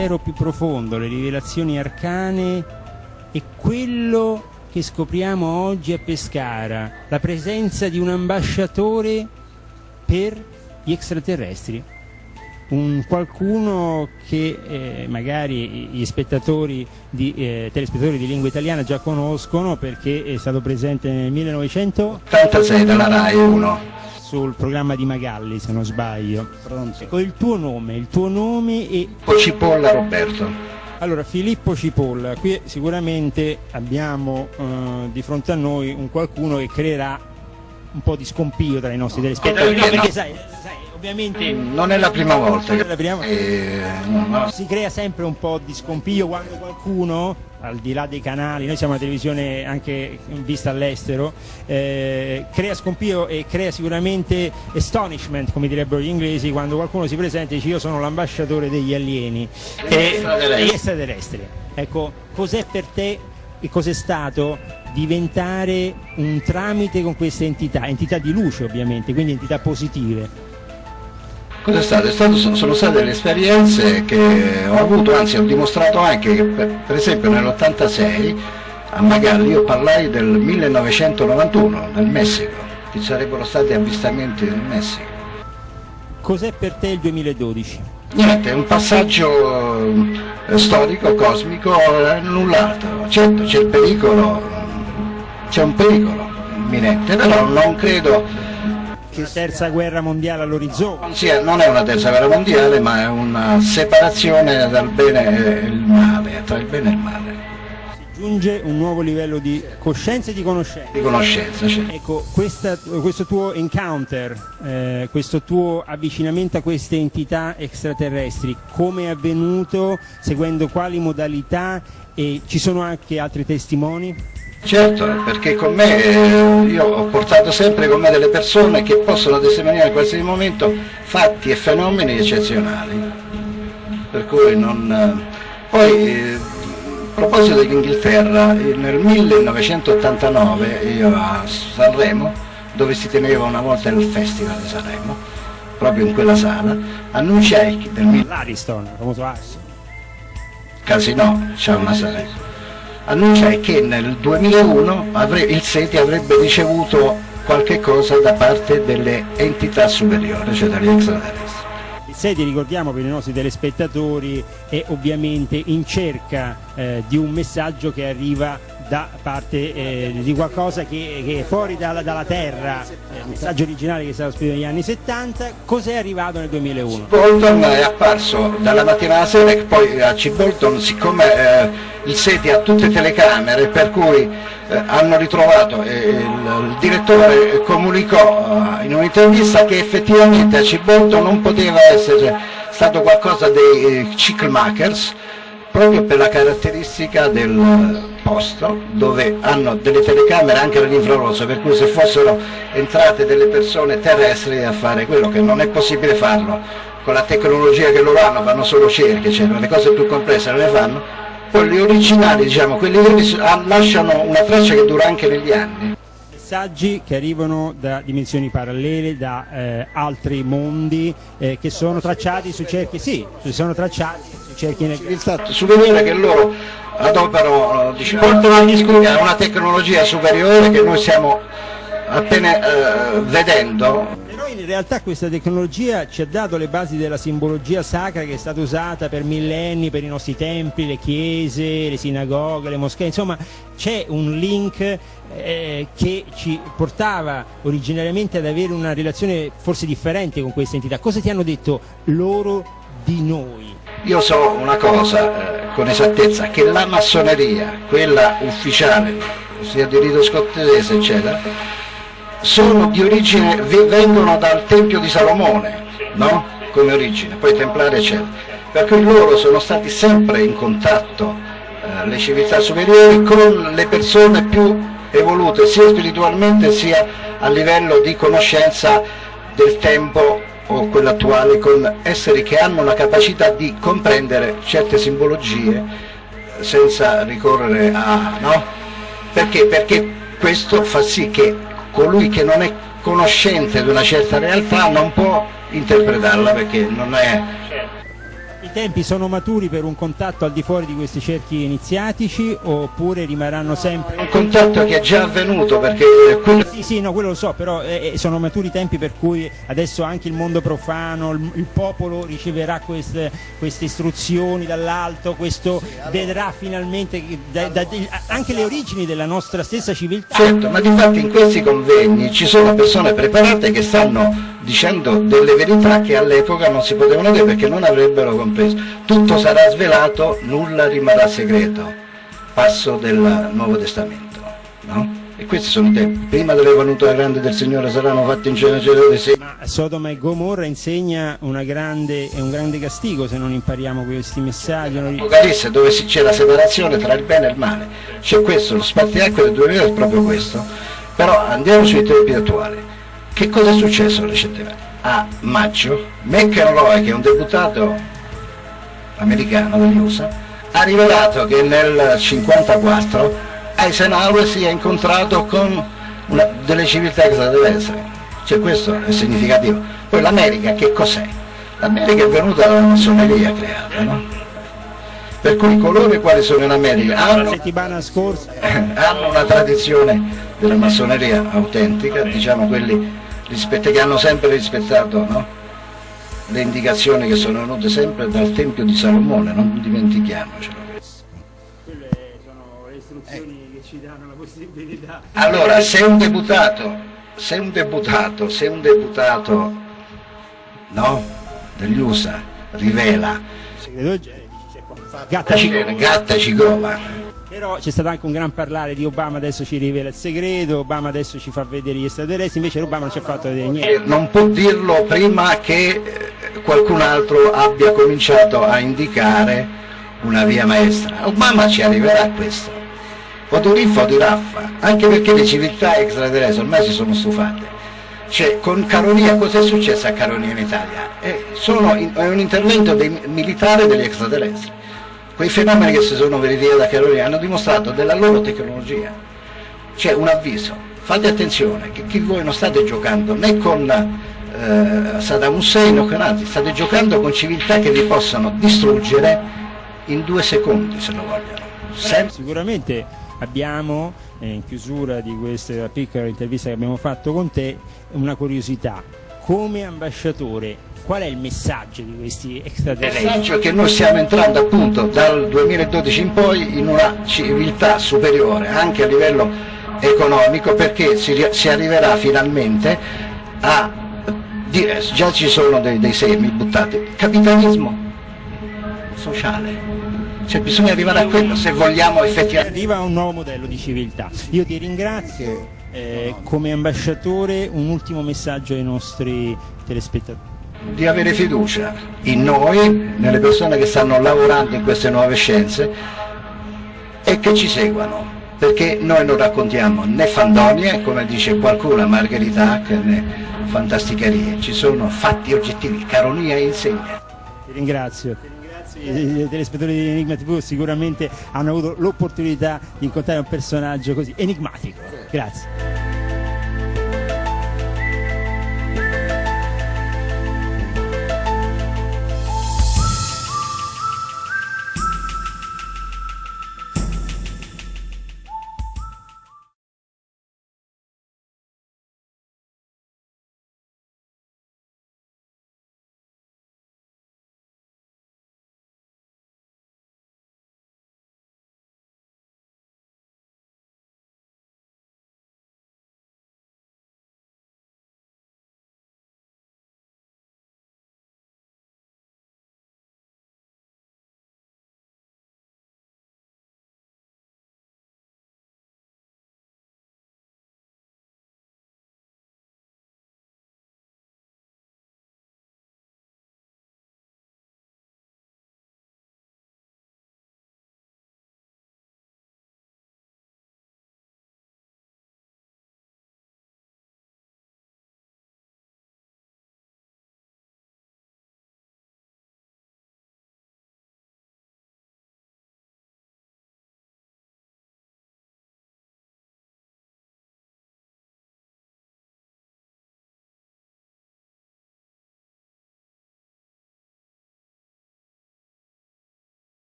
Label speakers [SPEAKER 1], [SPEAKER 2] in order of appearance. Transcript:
[SPEAKER 1] mistero più profondo, le rivelazioni arcane e quello che scopriamo oggi a Pescara, la presenza di un ambasciatore per gli extraterrestri. Un qualcuno che eh, magari gli spettatori di, eh, telespettatori di lingua italiana già conoscono perché è stato presente nel 1986
[SPEAKER 2] dalla RAI 1
[SPEAKER 1] sul programma di Magalli se non sbaglio. Pronto. Ecco, il tuo nome il tuo nome e
[SPEAKER 2] Cipolla Roberto.
[SPEAKER 1] Allora Filippo Cipolla qui sicuramente abbiamo eh, di fronte a noi un qualcuno che creerà un po' di scompio tra i nostri telespettatori no, perché sai, sai ovviamente
[SPEAKER 2] non è la prima volta
[SPEAKER 1] la prima... Eh, no. si crea sempre un po' di scompiglio quando qualcuno al di là dei canali, noi siamo una televisione anche vista all'estero, eh, crea scompiglio e crea sicuramente astonishment, come direbbero gli inglesi, quando qualcuno si presenta e dice io sono l'ambasciatore degli alieni e degli extraterrestri. Ecco, cos'è per te e cos'è stato diventare un tramite con queste entità, entità di luce ovviamente, quindi entità positive?
[SPEAKER 2] Cos'è stato? È stato? Sono state delle esperienze che ho avuto, anzi ho dimostrato anche che per, per esempio nell'86 a Magalli io parlai del 1991, del Messico, ci sarebbero stati avvistamenti nel Messico.
[SPEAKER 1] Cos'è per te il 2012?
[SPEAKER 2] Niente, è un passaggio eh, storico, cosmico, eh, null'altro. Certo c'è il pericolo, c'è un pericolo imminente, però non credo
[SPEAKER 1] che terza guerra mondiale all'orizzonte.
[SPEAKER 2] Sì, non è una terza guerra mondiale, ma è una separazione dal bene e il male, tra il bene e il male.
[SPEAKER 1] Si giunge un nuovo livello di coscienza e di conoscenza.
[SPEAKER 2] Di conoscenza, sì.
[SPEAKER 1] Ecco, questa, questo tuo encounter, eh, questo tuo avvicinamento a queste entità extraterrestri, come è avvenuto, seguendo quali modalità e ci sono anche altri testimoni?
[SPEAKER 2] Certo, perché con me io ho portato sempre con me delle persone che possono testimoniare in qualsiasi momento fatti e fenomeni eccezionali. Per cui non... Poi, eh, a proposito dell'Inghilterra, nel 1989 io a Sanremo, dove si teneva una volta il Festival di Sanremo, proprio in quella sala, annunciai del...
[SPEAKER 1] L'Ariston, il famoso Ariston.
[SPEAKER 2] Casino, c'è una sala annunciai che nel 2001 il SETI avrebbe ricevuto qualche cosa da parte delle entità superiori, cioè dagli extraterrestri.
[SPEAKER 1] Il SETI, ricordiamo per i nostri telespettatori, è ovviamente in cerca eh, di un messaggio che arriva da parte eh, di qualcosa che, che è fuori dalla, dalla terra, il messaggio originale che è stato scritto negli anni 70, cos'è arrivato nel 2001?
[SPEAKER 2] Bolton è apparso dalla mattina alla sera e poi a C. Bolton, siccome eh, il SETI ha tutte telecamere, per cui eh, hanno ritrovato, eh, il, il, direttore comunicò eh, in un'intervista che effettivamente a C. Bolton non poteva essere stato qualcosa dei eh, Chickmakers, proprio per la caratteristica del posto dove hanno delle telecamere anche all'infrarosso per cui se fossero entrate delle persone terrestri a fare quello che non è possibile farlo. Con la tecnologia che loro hanno fanno solo cerchi eccetera, le cose più complesse non le fanno. Quelli originali diciamo quelli veri lasciano una traccia che dura anche negli anni
[SPEAKER 1] messaggi che arrivano da dimensioni parallele, da eh, altri mondi eh, che sono tracciati su cerchi, sì, sono tracciati su cerchi nel...
[SPEAKER 2] Il fatto, superiore che loro adoperano, diciamo, portano una tecnologia superiore che noi stiamo appena eh, vedendo
[SPEAKER 1] in realtà questa tecnologia ci ha dato le basi della simbologia sacra che è stata usata per millenni per i nostri templi, le chiese, le sinagoghe, le moschee, insomma c'è un link eh, che ci portava originariamente ad avere una relazione forse differente con queste entità. Cosa ti hanno detto loro di noi?
[SPEAKER 2] Io so una cosa eh, con esattezza, che la massoneria, quella ufficiale, sia di rito scozzese eccetera, sono di origine, vengono dal Tempio di Salomone, no? come origine, poi templari eccetera, per cui loro sono stati sempre in contatto, eh, le civiltà superiori, con le persone più evolute, sia spiritualmente sia a livello di conoscenza del tempo o quello attuale, con esseri che hanno la capacità di comprendere certe simbologie senza ricorrere a... no? Perché? Perché questo fa sì che colui che non è conoscente di una certa realtà non può interpretarla perché non è...
[SPEAKER 1] I tempi sono maturi per un contatto al di fuori di questi cerchi iniziatici oppure rimarranno sempre...
[SPEAKER 2] Un contatto che è già avvenuto perché...
[SPEAKER 1] Sì, sì, no, quello lo so, però eh, eh, sono maturi i tempi per cui adesso anche il mondo profano, il, il popolo riceverà queste, queste istruzioni dall'alto, questo vedrà finalmente da, da, anche le origini della nostra stessa civiltà.
[SPEAKER 2] Certo, ma di fatto in questi convegni ci sono persone preparate che stanno dicendo delle verità che all'epoca non si potevano dire perché non avrebbero compreso. Tutto sarà svelato, nulla rimarrà segreto. Passo del Nuovo Testamento. No? E questi sono i tempi. Prima delle venute grande del Signore saranno fatti in generazione sì.
[SPEAKER 1] Ma Sodoma e Gomorra insegna grande, un grande castigo se non impariamo questi messaggi.
[SPEAKER 2] Apocalisse dove c'è la separazione tra il bene e il male. C'è questo, lo spartiacque del 2000 è proprio questo. Però andiamo sui tempi attuali. Che cosa è successo recentemente? A maggio, McEnroe, che è un deputato americano degli USA, ha rivelato che nel 1954 Eisenhower si è incontrato con una, delle civiltà extraterrestri. Cioè questo è significativo. Poi l'America che cos'è? L'America è venuta dalla massoneria creata, no? Per cui coloro i quali sono in America hanno, hanno una tradizione della massoneria autentica, diciamo quelli rispetto, che hanno sempre rispettato no? le indicazioni che sono venute sempre dal Tempio di Salomone, non dimentichiamocelo.
[SPEAKER 1] Quelle sono le istruzioni che ci danno la possibilità.
[SPEAKER 2] Allora, se un deputato, se un deputato, se un deputato no, degli USA rivela
[SPEAKER 1] Gatta Cigova. Però c'è stato anche un gran parlare di Obama adesso ci rivela il segreto, Obama adesso ci fa vedere gli extraterrestri, invece Obama non ci ha fatto vedere niente.
[SPEAKER 2] Non può dirlo prima che eh, qualcun altro abbia cominciato a indicare una via maestra. Obama ci arriverà a questo. Riffa o di raffa, anche perché le civiltà extraterrestri ormai si sono stufate. Cioè, con Caronia, cosa è successo a Caronia in Italia? Eh, in, è un intervento dei militari degli extraterrestri quei fenomeni che si sono verificati a Carolina hanno dimostrato della loro tecnologia. C'è un avviso, fate attenzione che chi voi non state giocando né con eh, Saddam Hussein o con altri, state giocando con civiltà che vi possono distruggere in due secondi se lo vogliono.
[SPEAKER 1] Sem Sicuramente abbiamo, eh, in chiusura di questa piccola intervista che abbiamo fatto con te, una curiosità. Come ambasciatore Qual è il messaggio di questi extraterrestri?
[SPEAKER 2] Il messaggio è che noi stiamo entrando appunto dal 2012 in poi in una civiltà superiore anche a livello economico perché si, si arriverà finalmente a già ci sono dei, dei semi buttati. Capitalismo sociale. Cioè bisogna arrivare a quello se vogliamo effettivamente.
[SPEAKER 1] Arriva un nuovo modello di civiltà. Io ti ringrazio eh, come ambasciatore un ultimo messaggio ai nostri telespettatori
[SPEAKER 2] di avere fiducia in noi, nelle persone che stanno lavorando in queste nuove scienze e che ci seguano, perché noi non raccontiamo né fandonie, come dice qualcuno, Margherita Hack, né fantasticherie, ci sono fatti oggettivi, caronia e insegna.
[SPEAKER 1] Ti ringrazio. I telespettatori di Enigma TV sicuramente hanno avuto l'opportunità di incontrare un personaggio così enigmatico. Grazie.